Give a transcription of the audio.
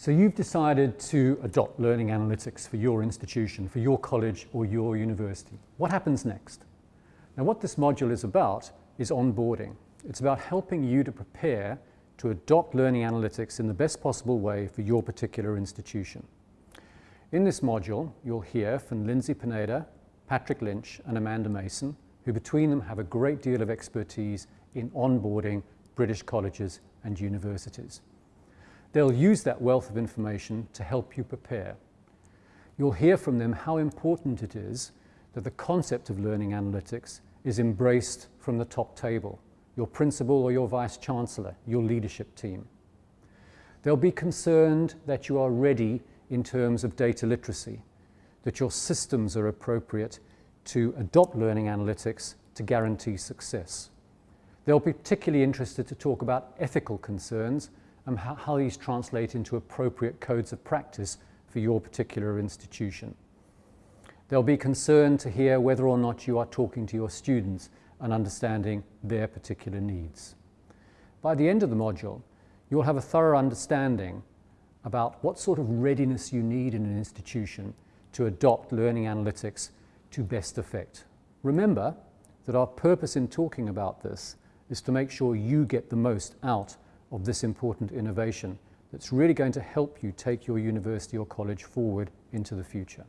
So you've decided to adopt learning analytics for your institution, for your college or your university. What happens next? Now what this module is about is onboarding. It's about helping you to prepare to adopt learning analytics in the best possible way for your particular institution. In this module, you'll hear from Lindsay Pineda, Patrick Lynch and Amanda Mason, who between them have a great deal of expertise in onboarding British colleges and universities. They'll use that wealth of information to help you prepare. You'll hear from them how important it is that the concept of learning analytics is embraced from the top table, your principal or your vice-chancellor, your leadership team. They'll be concerned that you are ready in terms of data literacy, that your systems are appropriate to adopt learning analytics to guarantee success. They'll be particularly interested to talk about ethical concerns and how, these translate into appropriate codes of practice for your particular institution. They'll be concerned to hear whether or not you are talking to your students and understanding their particular needs. By the end of the module, you'll have a thorough understanding about what sort of readiness you need in an institution to adopt learning analytics to best effect. Remember that our purpose in talking about this is to make sure you get the most out of this important innovation that's really going to help you take your university or college forward into the future.